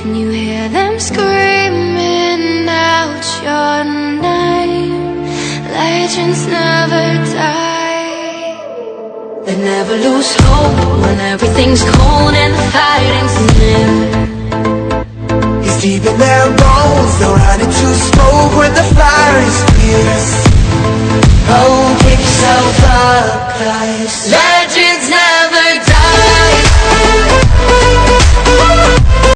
Can you hear them screaming out your name? Legends never die. They never lose hope when everything's cold and the fighting's near. He's deep in their bones They'll run into smoke when the fire is fierce Oh, pick yourself up, guys Legends.